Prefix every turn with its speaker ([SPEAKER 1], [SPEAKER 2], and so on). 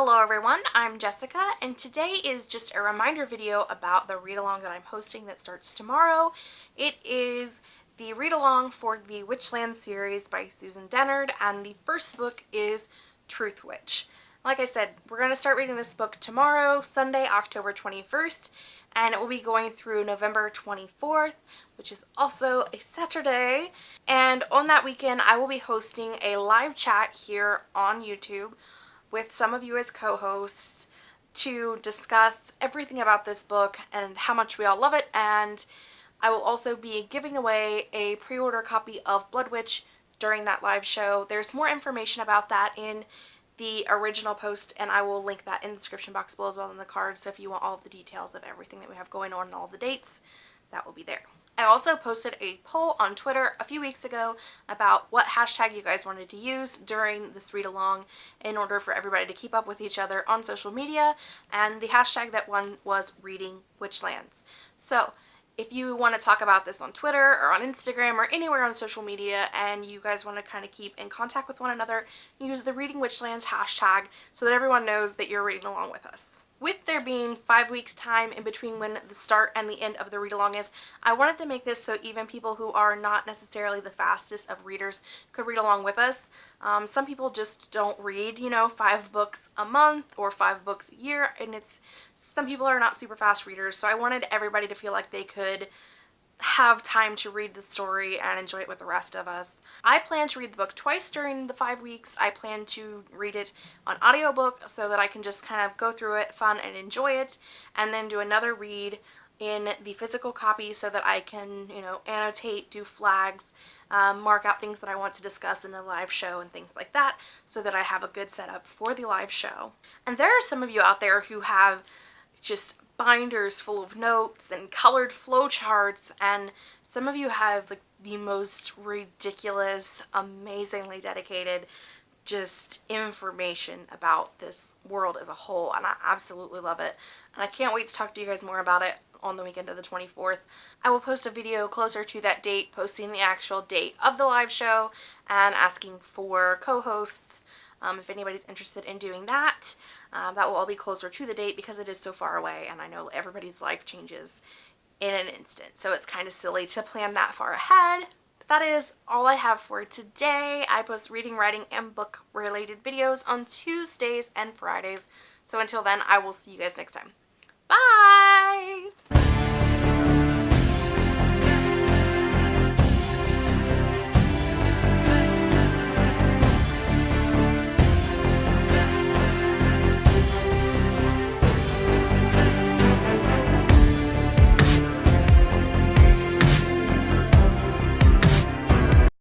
[SPEAKER 1] Hello everyone, I'm Jessica and today is just a reminder video about the read-along that I'm hosting that starts tomorrow. It is the read-along for the Witchland series by Susan Dennard and the first book is Truthwitch. Like I said, we're going to start reading this book tomorrow, Sunday, October 21st, and it will be going through November 24th, which is also a Saturday. And on that weekend, I will be hosting a live chat here on YouTube with some of you as co-hosts to discuss everything about this book and how much we all love it and I will also be giving away a pre-order copy of Bloodwitch during that live show. There's more information about that in the original post and I will link that in the description box below as well in the card so if you want all of the details of everything that we have going on and all the dates that will be there. I also posted a poll on Twitter a few weeks ago about what hashtag you guys wanted to use during this read along in order for everybody to keep up with each other on social media and the hashtag that won was reading witchlands. So if you want to talk about this on Twitter or on Instagram or anywhere on social media and you guys want to kind of keep in contact with one another, use the Reading Witchlands hashtag so that everyone knows that you're reading along with us. With there being five weeks time in between when the start and the end of the read along is, I wanted to make this so even people who are not necessarily the fastest of readers could read along with us. Um, some people just don't read, you know, five books a month or five books a year and it's some people are not super fast readers, so I wanted everybody to feel like they could have time to read the story and enjoy it with the rest of us. I plan to read the book twice during the five weeks. I plan to read it on audiobook so that I can just kind of go through it fun and enjoy it and then do another read in the physical copy so that I can, you know, annotate, do flags, um, mark out things that I want to discuss in the live show and things like that so that I have a good setup for the live show. And there are some of you out there who have just binders full of notes and colored flowcharts and some of you have like the most ridiculous, amazingly dedicated just information about this world as a whole and I absolutely love it and I can't wait to talk to you guys more about it on the weekend of the 24th. I will post a video closer to that date posting the actual date of the live show and asking for co-hosts um, if anybody's interested in doing that. Um, that will all be closer to the date because it is so far away and I know everybody's life changes in an instant. So it's kind of silly to plan that far ahead. But that is all I have for today. I post reading, writing, and book related videos on Tuesdays and Fridays. So until then, I will see you guys next time.